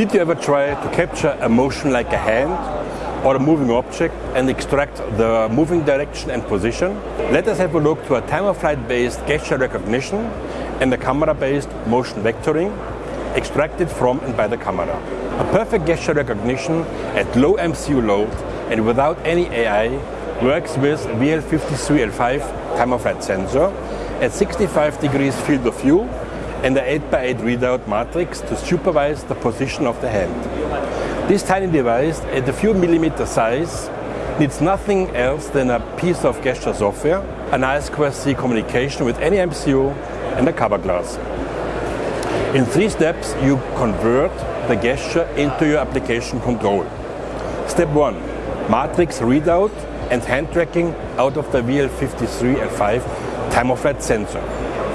Did you ever try to capture a motion like a hand or a moving object and extract the moving direction and position? Let us have a look to a time-of-flight based gesture recognition and a camera-based motion vectoring extracted from and by the camera. A perfect gesture recognition at low MCU load and without any AI works with VL53L5 time-of-flight sensor at 65 degrees field of view and the 8x8 readout matrix to supervise the position of the hand. This tiny device, at a few millimeter size, needs nothing else than a piece of gesture software, an I2C communication with any MCU, and a cover glass. In three steps, you convert the gesture into your application control. Step one, matrix readout and hand tracking out of the VL53L5 time-of-flight sensor.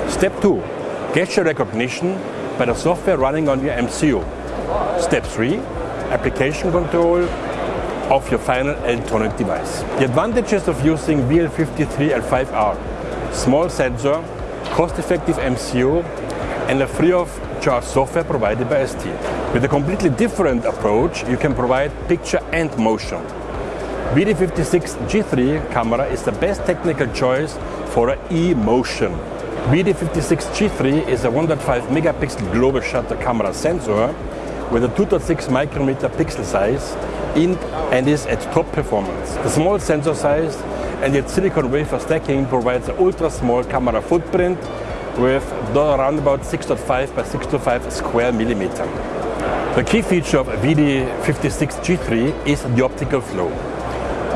Step two, gesture recognition by the software running on your MCU. Step 3, application control of your final electronic device. The advantages of using VL53L5 are small sensor, cost-effective MCU, and a free of charge software provided by ST. With a completely different approach, you can provide picture and motion. VD56 G3 camera is the best technical choice for an e-motion. VD56 G3 is a 1.5 megapixel global shutter camera sensor with a 2.6 micrometer pixel size in, and is at top performance. The small sensor size and its silicon wafer stacking provides an ultra small camera footprint with around about 6.5 by 6.5 square millimeter. The key feature of VD56 G3 is the optical flow.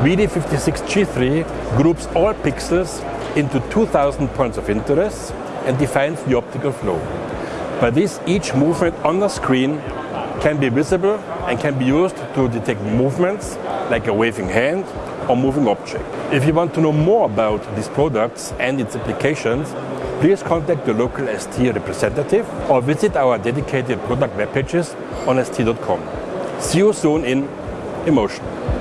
VD56 G3 groups all pixels into 2000 points of interest and defines the optical flow. By this, each movement on the screen can be visible and can be used to detect movements like a waving hand or moving object. If you want to know more about these products and its applications, please contact your local ST representative or visit our dedicated product web pages on st.com. See you soon in Emotion.